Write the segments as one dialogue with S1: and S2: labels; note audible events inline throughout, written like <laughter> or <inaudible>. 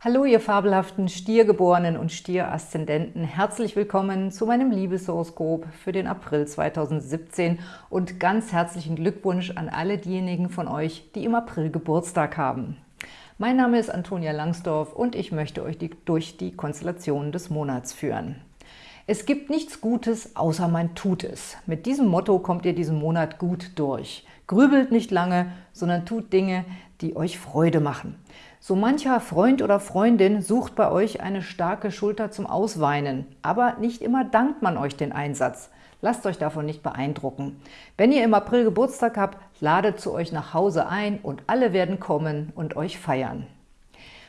S1: Hallo ihr fabelhaften Stiergeborenen und Stieraszendenten, herzlich willkommen zu meinem Liebeshoroskop für den April 2017 und ganz herzlichen Glückwunsch an alle diejenigen von euch, die im April Geburtstag haben. Mein Name ist Antonia Langsdorf und ich möchte euch die, durch die Konstellationen des Monats führen. Es gibt nichts Gutes, außer man tut es. Mit diesem Motto kommt ihr diesen Monat gut durch. Grübelt nicht lange, sondern tut Dinge, die euch Freude machen. So mancher Freund oder Freundin sucht bei euch eine starke Schulter zum Ausweinen, aber nicht immer dankt man euch den Einsatz. Lasst euch davon nicht beeindrucken. Wenn ihr im April Geburtstag habt, ladet zu euch nach Hause ein und alle werden kommen und euch feiern.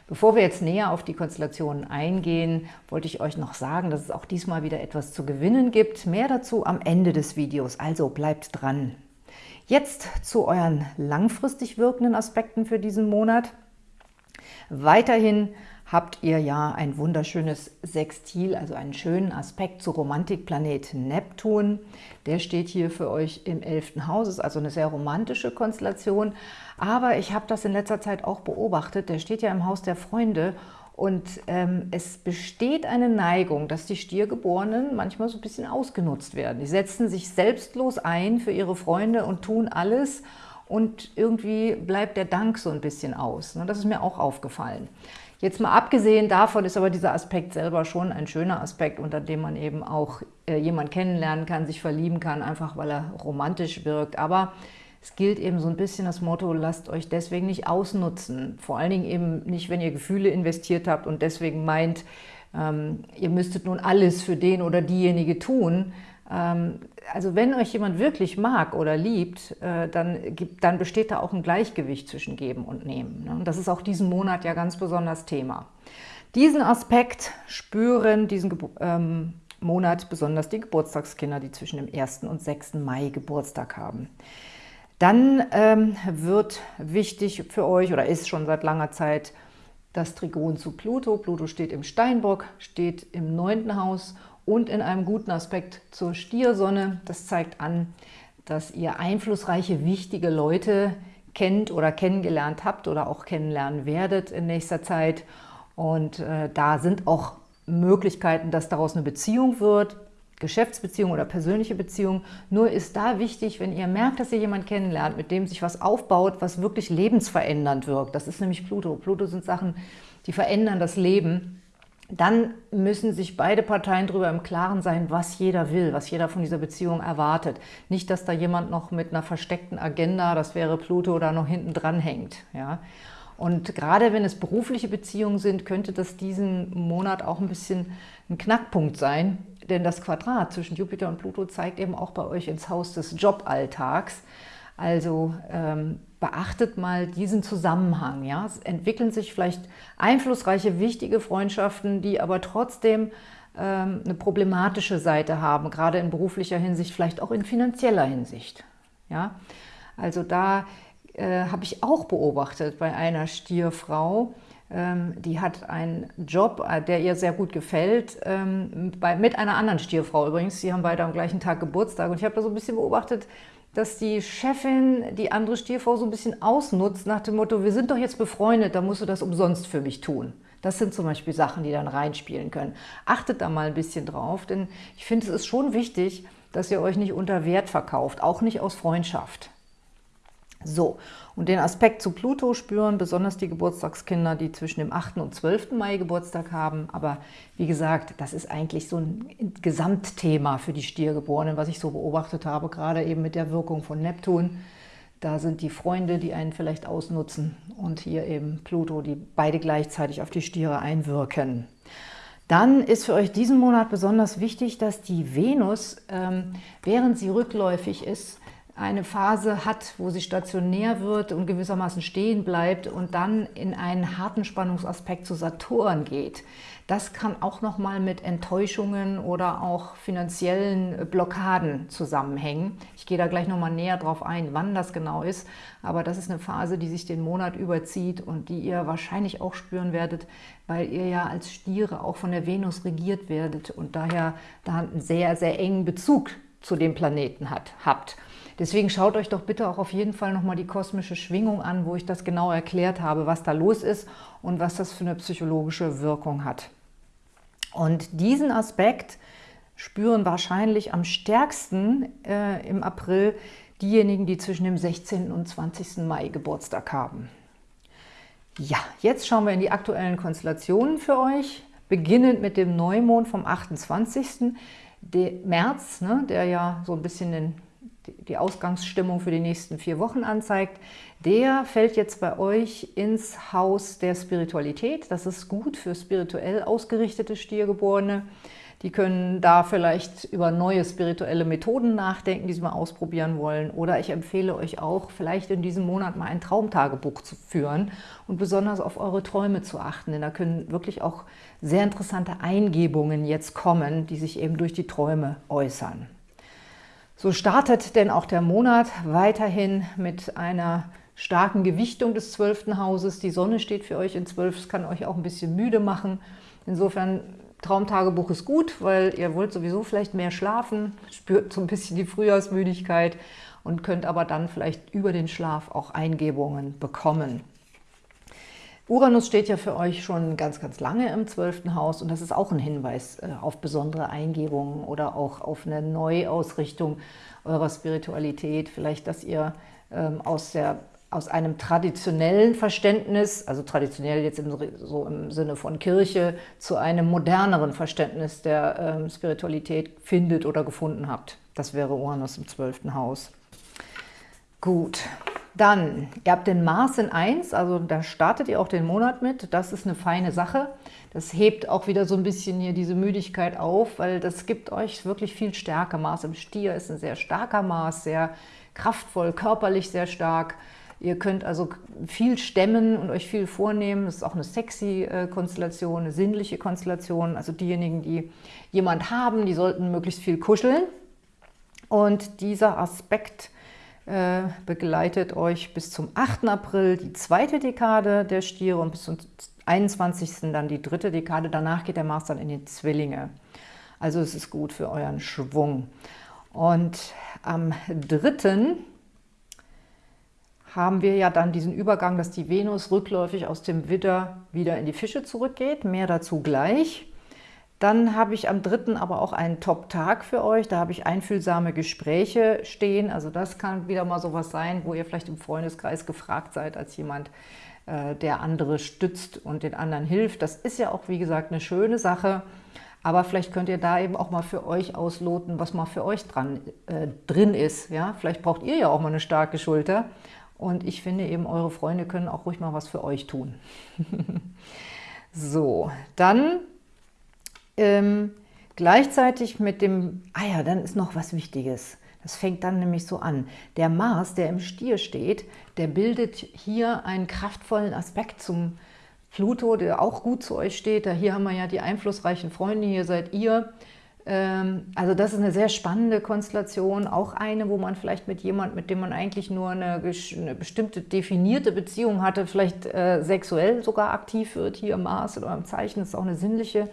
S1: Bevor wir jetzt näher auf die Konstellationen eingehen, wollte ich euch noch sagen, dass es auch diesmal wieder etwas zu gewinnen gibt. Mehr dazu am Ende des Videos, also bleibt dran. Jetzt zu euren langfristig wirkenden Aspekten für diesen Monat. Weiterhin habt ihr ja ein wunderschönes Sextil, also einen schönen Aspekt zu Romantikplanet Neptun. Der steht hier für euch im 11. Haus, ist also eine sehr romantische Konstellation. Aber ich habe das in letzter Zeit auch beobachtet, der steht ja im Haus der Freunde und ähm, es besteht eine Neigung, dass die Stiergeborenen manchmal so ein bisschen ausgenutzt werden. Die setzen sich selbstlos ein für ihre Freunde und tun alles, und irgendwie bleibt der Dank so ein bisschen aus. Ne? Das ist mir auch aufgefallen. Jetzt mal abgesehen davon ist aber dieser Aspekt selber schon ein schöner Aspekt, unter dem man eben auch äh, jemanden kennenlernen kann, sich verlieben kann, einfach weil er romantisch wirkt. Aber es gilt eben so ein bisschen das Motto, lasst euch deswegen nicht ausnutzen. Vor allen Dingen eben nicht, wenn ihr Gefühle investiert habt und deswegen meint, ähm, ihr müsstet nun alles für den oder diejenige tun, ähm, also wenn euch jemand wirklich mag oder liebt, äh, dann, gibt, dann besteht da auch ein Gleichgewicht zwischen Geben und Nehmen. Ne? Und das ist auch diesen Monat ja ganz besonders Thema. Diesen Aspekt spüren diesen ähm, Monat besonders die Geburtstagskinder, die zwischen dem 1. und 6. Mai Geburtstag haben. Dann ähm, wird wichtig für euch oder ist schon seit langer Zeit das Trigon zu Pluto. Pluto steht im Steinbock, steht im neunten Haus und in einem guten Aspekt zur Stiersonne. Das zeigt an, dass ihr einflussreiche, wichtige Leute kennt oder kennengelernt habt oder auch kennenlernen werdet in nächster Zeit. Und äh, da sind auch Möglichkeiten, dass daraus eine Beziehung wird, Geschäftsbeziehung oder persönliche Beziehung. Nur ist da wichtig, wenn ihr merkt, dass ihr jemanden kennenlernt, mit dem sich was aufbaut, was wirklich lebensverändernd wirkt. Das ist nämlich Pluto. Pluto sind Sachen, die verändern das Leben dann müssen sich beide Parteien darüber im Klaren sein, was jeder will, was jeder von dieser Beziehung erwartet. Nicht, dass da jemand noch mit einer versteckten Agenda, das wäre Pluto, da noch hinten dran hängt. Ja? Und gerade wenn es berufliche Beziehungen sind, könnte das diesen Monat auch ein bisschen ein Knackpunkt sein, denn das Quadrat zwischen Jupiter und Pluto zeigt eben auch bei euch ins Haus des Joballtags. Also ähm, beachtet mal diesen Zusammenhang. Ja? Es entwickeln sich vielleicht einflussreiche, wichtige Freundschaften, die aber trotzdem ähm, eine problematische Seite haben, gerade in beruflicher Hinsicht, vielleicht auch in finanzieller Hinsicht. Ja? Also da äh, habe ich auch beobachtet bei einer Stierfrau, ähm, die hat einen Job, äh, der ihr sehr gut gefällt, ähm, mit einer anderen Stierfrau übrigens. Sie haben beide am gleichen Tag Geburtstag und ich habe da so ein bisschen beobachtet, dass die Chefin die andere Stierfrau so ein bisschen ausnutzt nach dem Motto, wir sind doch jetzt befreundet, da musst du das umsonst für mich tun. Das sind zum Beispiel Sachen, die dann reinspielen können. Achtet da mal ein bisschen drauf, denn ich finde, es ist schon wichtig, dass ihr euch nicht unter Wert verkauft, auch nicht aus Freundschaft. So, und den Aspekt zu Pluto spüren besonders die Geburtstagskinder, die zwischen dem 8. und 12. Mai Geburtstag haben. Aber wie gesagt, das ist eigentlich so ein Gesamtthema für die Stiergeborenen, was ich so beobachtet habe, gerade eben mit der Wirkung von Neptun. Da sind die Freunde, die einen vielleicht ausnutzen und hier eben Pluto, die beide gleichzeitig auf die Stiere einwirken. Dann ist für euch diesen Monat besonders wichtig, dass die Venus, ähm, während sie rückläufig ist, eine Phase hat, wo sie stationär wird und gewissermaßen stehen bleibt und dann in einen harten Spannungsaspekt zu Saturn geht. Das kann auch nochmal mit Enttäuschungen oder auch finanziellen Blockaden zusammenhängen. Ich gehe da gleich nochmal näher drauf ein, wann das genau ist, aber das ist eine Phase, die sich den Monat überzieht und die ihr wahrscheinlich auch spüren werdet, weil ihr ja als Stiere auch von der Venus regiert werdet und daher da einen sehr, sehr engen Bezug zu dem Planeten hat, habt. Deswegen schaut euch doch bitte auch auf jeden Fall nochmal die kosmische Schwingung an, wo ich das genau erklärt habe, was da los ist und was das für eine psychologische Wirkung hat. Und diesen Aspekt spüren wahrscheinlich am stärksten äh, im April diejenigen, die zwischen dem 16. und 20. Mai Geburtstag haben. Ja, jetzt schauen wir in die aktuellen Konstellationen für euch, beginnend mit dem Neumond vom 28. März, ne, der ja so ein bisschen den, die Ausgangsstimmung für die nächsten vier Wochen anzeigt. Der fällt jetzt bei euch ins Haus der Spiritualität. Das ist gut für spirituell ausgerichtete Stiergeborene. Die können da vielleicht über neue spirituelle Methoden nachdenken, die sie mal ausprobieren wollen. Oder ich empfehle euch auch, vielleicht in diesem Monat mal ein Traumtagebuch zu führen und besonders auf eure Träume zu achten. Denn da können wirklich auch sehr interessante Eingebungen jetzt kommen, die sich eben durch die Träume äußern. So startet denn auch der Monat weiterhin mit einer starken Gewichtung des zwölften Hauses. Die Sonne steht für euch in zwölf, das kann euch auch ein bisschen müde machen. Insofern Traumtagebuch ist gut, weil ihr wollt sowieso vielleicht mehr schlafen, spürt so ein bisschen die Frühjahrsmüdigkeit und könnt aber dann vielleicht über den Schlaf auch Eingebungen bekommen. Uranus steht ja für euch schon ganz, ganz lange im zwölften Haus und das ist auch ein Hinweis äh, auf besondere Eingebungen oder auch auf eine Neuausrichtung eurer Spiritualität. Vielleicht, dass ihr ähm, aus der aus einem traditionellen Verständnis, also traditionell jetzt im, so im Sinne von Kirche, zu einem moderneren Verständnis der ähm, Spiritualität findet oder gefunden habt. Das wäre Uranus im zwölften Haus. Gut, dann, ihr habt den Mars in 1, also da startet ihr auch den Monat mit. Das ist eine feine Sache. Das hebt auch wieder so ein bisschen hier diese Müdigkeit auf, weil das gibt euch wirklich viel Stärke. Mars im Stier ist ein sehr starker Mars, sehr kraftvoll, körperlich sehr stark. Ihr könnt also viel stemmen und euch viel vornehmen. Das ist auch eine sexy äh, Konstellation, eine sinnliche Konstellation. Also diejenigen, die jemand haben, die sollten möglichst viel kuscheln. Und dieser Aspekt begleitet euch bis zum 8. April, die zweite Dekade der Stiere und bis zum 21. dann die dritte Dekade. Danach geht der Mars dann in die Zwillinge. Also es ist gut für euren Schwung. Und am 3 haben wir ja dann diesen Übergang, dass die Venus rückläufig aus dem Widder wieder in die Fische zurückgeht. Mehr dazu gleich. Dann habe ich am 3. aber auch einen Top-Tag für euch. Da habe ich einfühlsame Gespräche stehen. Also das kann wieder mal sowas sein, wo ihr vielleicht im Freundeskreis gefragt seid als jemand, äh, der andere stützt und den anderen hilft. Das ist ja auch, wie gesagt, eine schöne Sache. Aber vielleicht könnt ihr da eben auch mal für euch ausloten, was mal für euch dran, äh, drin ist. Ja? Vielleicht braucht ihr ja auch mal eine starke Schulter und ich finde eben, eure Freunde können auch ruhig mal was für euch tun. <laughs> so, dann ähm, gleichzeitig mit dem, ah ja, dann ist noch was Wichtiges. Das fängt dann nämlich so an. Der Mars, der im Stier steht, der bildet hier einen kraftvollen Aspekt zum Pluto, der auch gut zu euch steht. Da hier haben wir ja die einflussreichen Freunde, hier seid ihr. Ähm, also das ist eine sehr spannende Konstellation, auch eine, wo man vielleicht mit jemand, mit dem man eigentlich nur eine, eine bestimmte definierte Beziehung hatte, vielleicht äh, sexuell sogar aktiv wird, hier im Mars oder im Zeichen, das ist auch eine sinnliche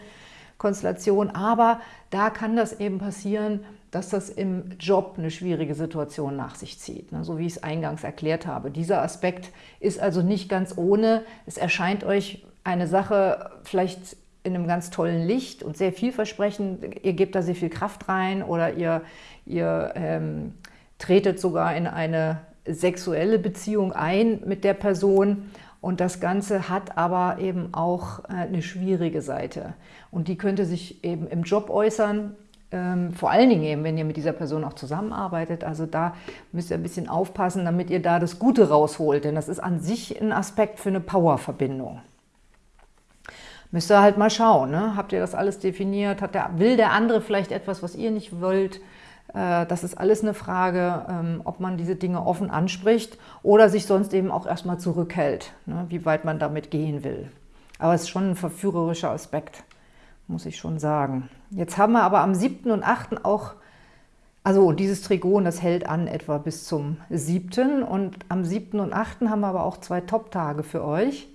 S1: Konstellation, aber da kann das eben passieren, dass das im Job eine schwierige Situation nach sich zieht, ne? so wie ich es eingangs erklärt habe. Dieser Aspekt ist also nicht ganz ohne. Es erscheint euch eine Sache vielleicht in einem ganz tollen Licht und sehr vielversprechend. Ihr gebt da sehr viel Kraft rein oder ihr, ihr ähm, tretet sogar in eine sexuelle Beziehung ein mit der Person und das Ganze hat aber eben auch äh, eine schwierige Seite und die könnte sich eben im Job äußern, ähm, vor allen Dingen eben, wenn ihr mit dieser Person auch zusammenarbeitet. Also da müsst ihr ein bisschen aufpassen, damit ihr da das Gute rausholt, denn das ist an sich ein Aspekt für eine Powerverbindung. Müsst ihr halt mal schauen, ne? habt ihr das alles definiert? Der, will der andere vielleicht etwas, was ihr nicht wollt? Äh, das ist alles eine Frage, ähm, ob man diese Dinge offen anspricht oder sich sonst eben auch erstmal zurückhält, ne? wie weit man damit gehen will. Aber es ist schon ein verführerischer Aspekt, muss ich schon sagen. Jetzt haben wir aber am 7. und 8. auch, also dieses Trigon, das hält an etwa bis zum 7. Und am 7. und 8. haben wir aber auch zwei Top-Tage für euch.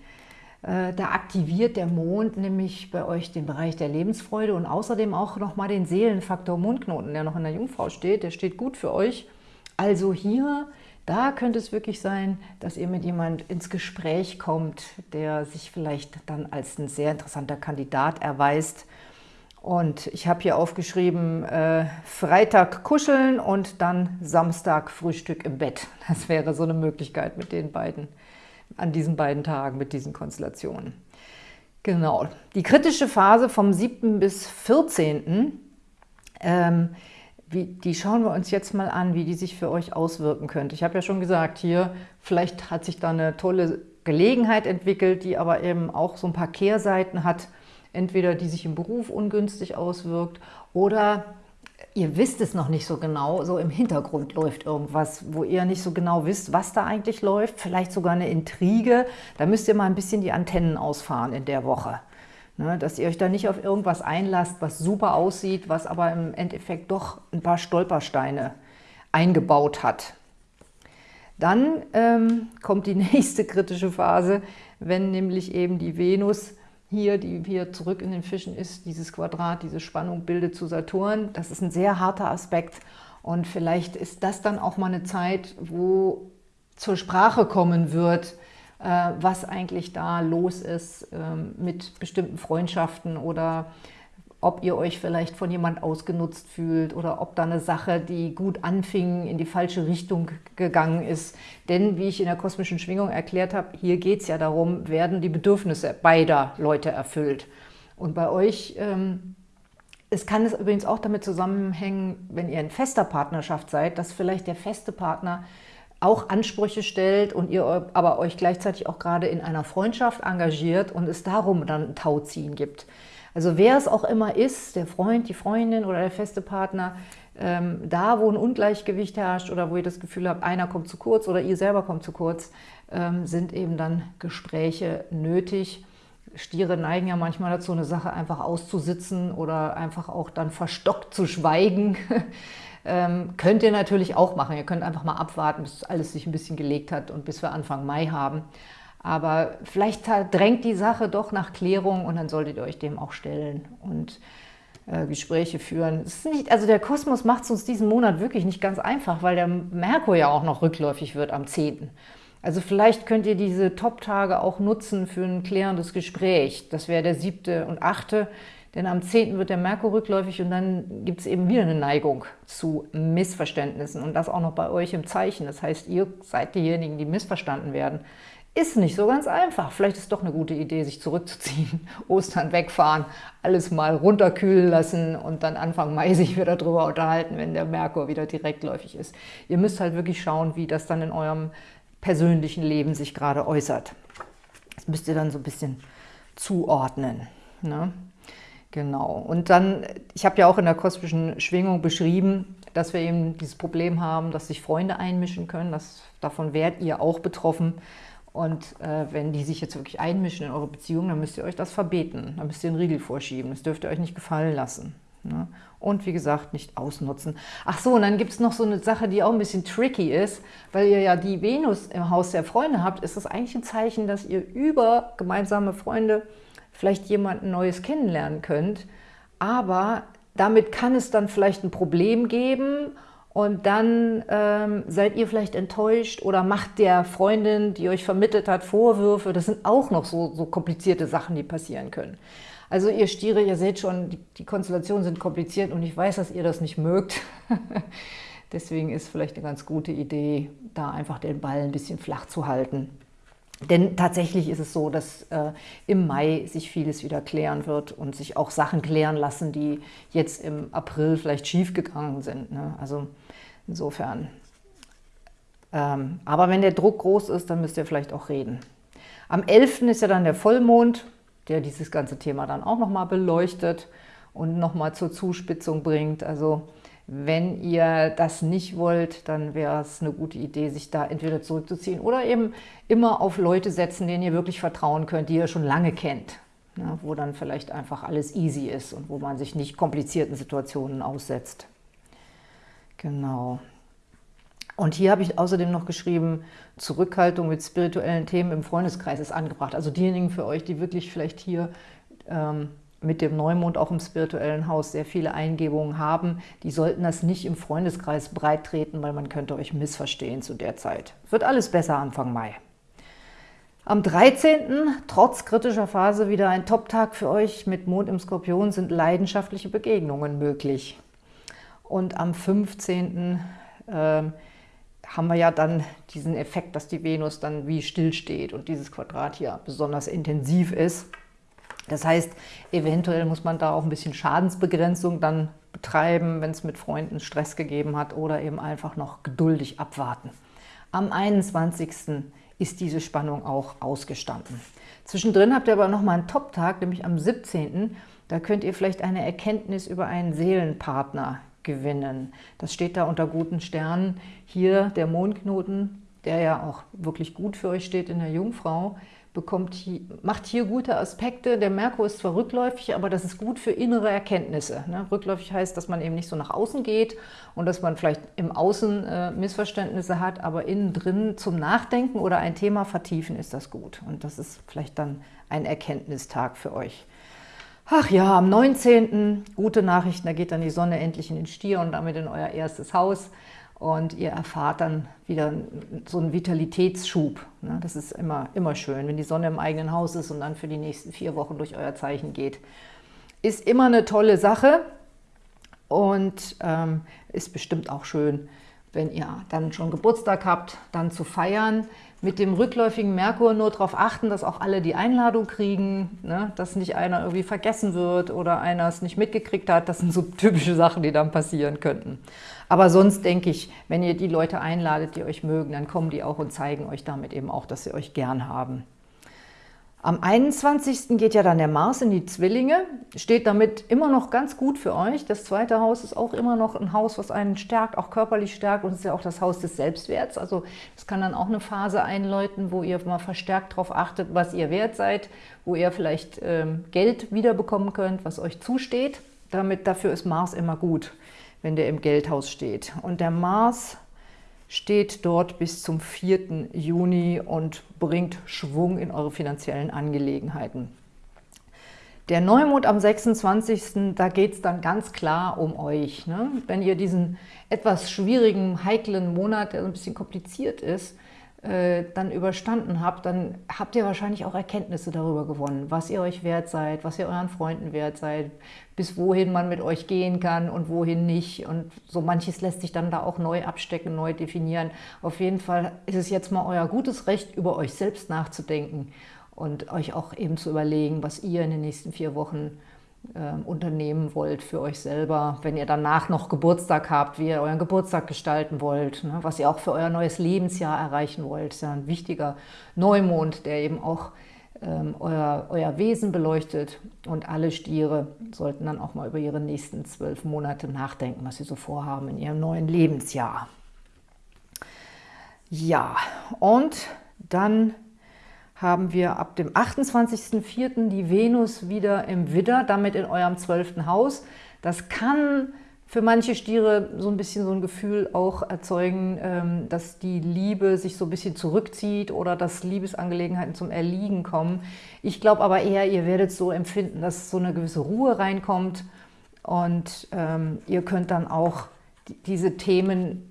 S1: Äh, da aktiviert der Mond nämlich bei euch den Bereich der Lebensfreude und außerdem auch nochmal den Seelenfaktor Mondknoten, der noch in der Jungfrau steht. Der steht gut für euch. Also hier, da könnte es wirklich sein, dass ihr mit jemand ins Gespräch kommt, der sich vielleicht dann als ein sehr interessanter Kandidat erweist. Und ich habe hier aufgeschrieben, äh, Freitag kuscheln und dann Samstag Frühstück im Bett. Das wäre so eine Möglichkeit mit den beiden, an diesen beiden Tagen, mit diesen Konstellationen. Genau. Die kritische Phase vom 7. bis 14. Ähm, wie, die schauen wir uns jetzt mal an, wie die sich für euch auswirken könnte. Ich habe ja schon gesagt, hier vielleicht hat sich da eine tolle Gelegenheit entwickelt, die aber eben auch so ein paar Kehrseiten hat. Entweder die sich im Beruf ungünstig auswirkt oder ihr wisst es noch nicht so genau, so im Hintergrund läuft irgendwas, wo ihr nicht so genau wisst, was da eigentlich läuft, vielleicht sogar eine Intrige. Da müsst ihr mal ein bisschen die Antennen ausfahren in der Woche. Ne, dass ihr euch da nicht auf irgendwas einlasst, was super aussieht, was aber im Endeffekt doch ein paar Stolpersteine eingebaut hat. Dann ähm, kommt die <laughs> nächste kritische Phase, wenn nämlich eben die Venus hier, die hier zurück in den Fischen ist, dieses Quadrat, diese Spannung bildet zu Saturn. Das ist ein sehr harter Aspekt und vielleicht ist das dann auch mal eine Zeit, wo zur Sprache kommen wird, äh, was eigentlich da los ist ähm, mit bestimmten Freundschaften oder ob ihr euch vielleicht von jemand ausgenutzt fühlt oder ob da eine Sache, die gut anfing, in die falsche Richtung gegangen ist. Denn, wie ich in der kosmischen Schwingung erklärt habe, hier geht es ja darum, werden die Bedürfnisse beider Leute erfüllt. Und bei euch, ähm, es kann es übrigens auch damit zusammenhängen, wenn ihr in fester Partnerschaft seid, dass vielleicht der feste Partner auch Ansprüche stellt und ihr aber euch gleichzeitig auch gerade in einer Freundschaft engagiert und es darum dann ein Tauziehen gibt. Also wer es auch immer ist, der Freund, die Freundin oder der feste Partner, ähm, da wo ein Ungleichgewicht herrscht oder wo ihr das Gefühl habt, einer kommt zu kurz oder ihr selber kommt zu kurz, ähm, sind eben dann Gespräche nötig. Stiere neigen ja manchmal dazu, eine Sache einfach auszusitzen oder einfach auch dann verstockt zu schweigen. <laughs> Ähm, könnt ihr natürlich auch machen. Ihr könnt einfach mal abwarten, bis alles sich ein bisschen gelegt hat und bis wir Anfang Mai haben. Aber vielleicht drängt die Sache doch nach Klärung und dann solltet ihr euch dem auch stellen und äh, Gespräche führen. Nicht, also der Kosmos macht es uns diesen Monat wirklich nicht ganz einfach, weil der Merkur ja auch noch rückläufig wird am 10. Also vielleicht könnt ihr diese Top-Tage auch nutzen für ein klärendes Gespräch. Das wäre der 7. und 8. Denn am 10. wird der Merkur rückläufig und dann gibt es eben wieder eine Neigung zu Missverständnissen und das auch noch bei euch im Zeichen. Das heißt, ihr seid diejenigen, die missverstanden werden. Ist nicht so ganz einfach. Vielleicht ist doch eine gute Idee, sich zurückzuziehen, <laughs> Ostern wegfahren, alles mal runterkühlen lassen und dann Anfang Mai sich wieder darüber unterhalten, wenn der Merkur wieder direktläufig ist. Ihr müsst halt wirklich schauen, wie das dann in eurem persönlichen Leben sich gerade äußert. Das müsst ihr dann so ein bisschen zuordnen. Ne? Genau. Und dann, ich habe ja auch in der kosmischen Schwingung beschrieben, dass wir eben dieses Problem haben, dass sich Freunde einmischen können. Das, davon werdet ihr auch betroffen. Und äh, wenn die sich jetzt wirklich einmischen in eure Beziehung, dann müsst ihr euch das verbeten. Dann müsst ihr einen Riegel vorschieben. Das dürft ihr euch nicht gefallen lassen. Ne? Und wie gesagt, nicht ausnutzen. Ach so, und dann gibt es noch so eine Sache, die auch ein bisschen tricky ist, weil ihr ja die Venus im Haus der Freunde habt, ist das eigentlich ein Zeichen, dass ihr über gemeinsame Freunde vielleicht jemanden Neues kennenlernen könnt. Aber damit kann es dann vielleicht ein Problem geben und dann ähm, seid ihr vielleicht enttäuscht oder macht der Freundin, die euch vermittelt hat, Vorwürfe. Das sind auch noch so, so komplizierte Sachen, die passieren können. Also ihr Stiere, ihr seht schon, die, die Konstellationen sind kompliziert und ich weiß, dass ihr das nicht mögt. <laughs> Deswegen ist vielleicht eine ganz gute Idee, da einfach den Ball ein bisschen flach zu halten. Denn tatsächlich ist es so, dass äh, im Mai sich vieles wieder klären wird und sich auch Sachen klären lassen, die jetzt im April vielleicht schiefgegangen sind. Ne? Also insofern. Ähm, aber wenn der Druck groß ist, dann müsst ihr vielleicht auch reden. Am 11. ist ja dann der Vollmond, der dieses ganze Thema dann auch nochmal beleuchtet und nochmal zur Zuspitzung bringt. Also wenn ihr das nicht wollt, dann wäre es eine gute Idee, sich da entweder zurückzuziehen oder eben immer auf Leute setzen, denen ihr wirklich vertrauen könnt, die ihr schon lange kennt. Ja, wo dann vielleicht einfach alles easy ist und wo man sich nicht komplizierten Situationen aussetzt. Genau. Und hier habe ich außerdem noch geschrieben, Zurückhaltung mit spirituellen Themen im Freundeskreis ist angebracht. Also diejenigen für euch, die wirklich vielleicht hier ähm, mit dem Neumond auch im spirituellen Haus sehr viele Eingebungen haben, die sollten das nicht im Freundeskreis breit treten, weil man könnte euch missverstehen zu der Zeit. Wird alles besser Anfang Mai. Am 13. trotz kritischer Phase wieder ein Top-Tag für euch. Mit Mond im Skorpion sind leidenschaftliche Begegnungen möglich. Und am 15. Äh, haben wir ja dann diesen Effekt, dass die Venus dann wie still steht und dieses Quadrat hier besonders intensiv ist. Das heißt, eventuell muss man da auch ein bisschen Schadensbegrenzung dann betreiben, wenn es mit Freunden Stress gegeben hat oder eben einfach noch geduldig abwarten. Am 21 ist diese Spannung auch ausgestanden. Zwischendrin habt ihr aber nochmal einen Top-Tag, nämlich am 17. Da könnt ihr vielleicht eine Erkenntnis über einen Seelenpartner gewinnen. Das steht da unter guten Sternen. Hier der Mondknoten, der ja auch wirklich gut für euch steht in der Jungfrau, bekommt macht hier gute Aspekte. Der Merkur ist zwar rückläufig, aber das ist gut für innere Erkenntnisse. Ne? Rückläufig heißt, dass man eben nicht so nach außen geht und dass man vielleicht im Außen äh, Missverständnisse hat, aber innen drin zum Nachdenken oder ein Thema vertiefen ist das gut. Und das ist vielleicht dann ein Erkenntnistag für euch. Ach ja, am 19. gute Nachrichten, da geht dann die Sonne endlich in den Stier und damit in euer erstes Haus und ihr erfahrt dann wieder so einen Vitalitätsschub. Ne? Das ist immer, immer schön, wenn die Sonne im eigenen Haus ist und dann für die nächsten vier Wochen durch euer Zeichen geht. Ist immer eine tolle Sache und ähm, ist bestimmt auch schön, wenn ihr dann schon Geburtstag habt, dann zu feiern. Mit dem rückläufigen Merkur nur darauf achten, dass auch alle die Einladung kriegen, ne? dass nicht einer irgendwie vergessen wird oder einer es nicht mitgekriegt hat. Das sind so typische Sachen, die dann passieren könnten. Aber sonst denke ich, wenn ihr die Leute einladet, die euch mögen, dann kommen die auch und zeigen euch damit eben auch, dass sie euch gern haben. Am 21. geht ja dann der Mars in die Zwillinge, steht damit immer noch ganz gut für euch. Das zweite Haus ist auch immer noch ein Haus, was einen stärkt, auch körperlich stärkt und ist ja auch das Haus des Selbstwerts. Also es kann dann auch eine Phase einläuten, wo ihr mal verstärkt darauf achtet, was ihr wert seid, wo ihr vielleicht ähm, Geld wiederbekommen könnt, was euch zusteht. Damit, dafür ist Mars immer gut wenn der im Geldhaus steht. Und der Mars steht dort bis zum 4. Juni und bringt Schwung in eure finanziellen Angelegenheiten. Der Neumond am 26. da geht es dann ganz klar um euch. Ne? Wenn ihr diesen etwas schwierigen, heiklen Monat, der ein bisschen kompliziert ist, äh, dann überstanden habt, dann habt ihr wahrscheinlich auch Erkenntnisse darüber gewonnen, was ihr euch wert seid, was ihr euren Freunden wert seid, bis wohin man mit euch gehen kann und wohin nicht. Und so manches lässt sich dann da auch neu abstecken, neu definieren. Auf jeden Fall ist es jetzt mal euer gutes Recht, über euch selbst nachzudenken und euch auch eben zu überlegen, was ihr in den nächsten vier Wochen äh, unternehmen wollt für euch selber, wenn ihr danach noch Geburtstag habt, wie ihr euren Geburtstag gestalten wollt, ne, was ihr auch für euer neues Lebensjahr erreichen wollt. Das ist ja ein wichtiger Neumond, der eben auch ähm, euer, euer Wesen beleuchtet und alle Stiere sollten dann auch mal über ihre nächsten zwölf Monate nachdenken, was sie so vorhaben in ihrem neuen Lebensjahr. Ja, und dann haben wir ab dem 28.04. die Venus wieder im Widder, damit in eurem zwölften Haus. Das kann für manche Stiere so ein bisschen so ein Gefühl auch erzeugen, ähm, dass die Liebe sich so ein bisschen zurückzieht oder dass Liebesangelegenheiten zum Erliegen kommen. Ich glaube aber eher, ihr werdet so empfinden, dass so eine gewisse Ruhe reinkommt und ähm, ihr könnt dann auch diese Themen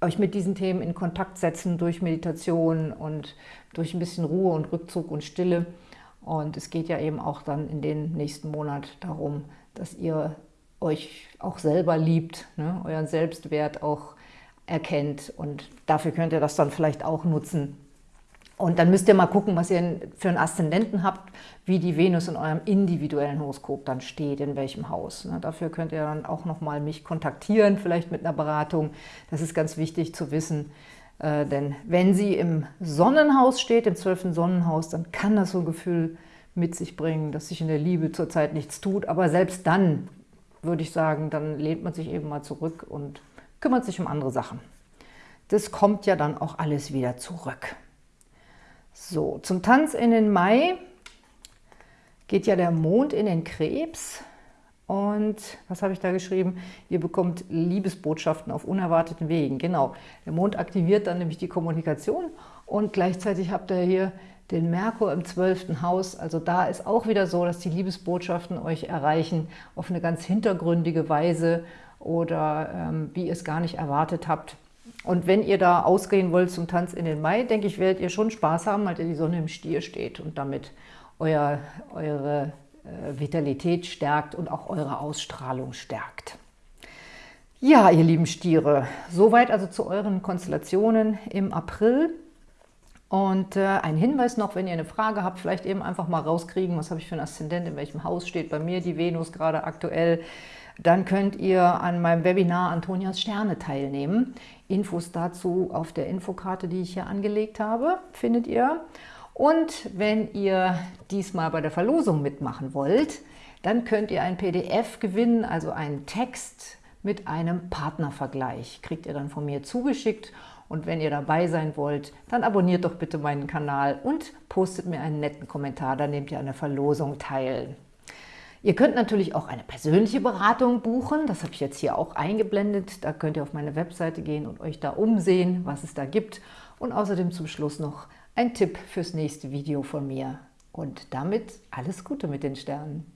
S1: euch mit diesen Themen in Kontakt setzen durch Meditation und durch ein bisschen Ruhe und Rückzug und Stille. Und es geht ja eben auch dann in den nächsten Monat darum, dass ihr euch auch selber liebt, ne? euren Selbstwert auch erkennt. Und dafür könnt ihr das dann vielleicht auch nutzen, und dann müsst ihr mal gucken, was ihr für einen Aszendenten habt, wie die Venus in eurem individuellen Horoskop dann steht, in welchem Haus. Ne, dafür könnt ihr dann auch nochmal mich kontaktieren, vielleicht mit einer Beratung. Das ist ganz wichtig zu wissen, äh, denn wenn sie im Sonnenhaus steht, im zwölften Sonnenhaus, dann kann das so ein Gefühl mit sich bringen, dass sich in der Liebe zurzeit nichts tut. Aber selbst dann, würde ich sagen, dann lehnt man sich eben mal zurück und kümmert sich um andere Sachen. Das kommt ja dann auch alles wieder zurück. So, zum Tanz in den Mai geht ja der Mond in den Krebs. Und was habe ich da geschrieben? Ihr bekommt Liebesbotschaften auf unerwarteten Wegen. Genau, der Mond aktiviert dann nämlich die Kommunikation und gleichzeitig habt ihr hier den Merkur im 12. Haus. Also da ist auch wieder so, dass die Liebesbotschaften euch erreichen auf eine ganz hintergründige Weise oder ähm, wie ihr es gar nicht erwartet habt. Und wenn ihr da ausgehen wollt zum Tanz in den Mai, denke ich, werdet ihr schon Spaß haben, weil die Sonne im Stier steht und damit euer, eure äh, Vitalität stärkt und auch eure Ausstrahlung stärkt. Ja, ihr lieben Stiere, soweit also zu euren Konstellationen im April. Und äh, ein Hinweis noch, wenn ihr eine Frage habt, vielleicht eben einfach mal rauskriegen, was habe ich für ein Aszendent, in welchem Haus steht bei mir die Venus gerade aktuell, dann könnt ihr an meinem Webinar Antonias Sterne teilnehmen. Infos dazu auf der Infokarte, die ich hier angelegt habe, findet ihr. Und wenn ihr diesmal bei der Verlosung mitmachen wollt, dann könnt ihr ein PDF gewinnen, also einen Text mit einem Partnervergleich. Kriegt ihr dann von mir zugeschickt und wenn ihr dabei sein wollt, dann abonniert doch bitte meinen Kanal und postet mir einen netten Kommentar, dann nehmt ihr an der Verlosung teil. Ihr könnt natürlich auch eine persönliche Beratung buchen, das habe ich jetzt hier auch eingeblendet. Da könnt ihr auf meine Webseite gehen und euch da umsehen, was es da gibt. Und außerdem zum Schluss noch ein Tipp fürs nächste Video von mir. Und damit alles Gute mit den Sternen.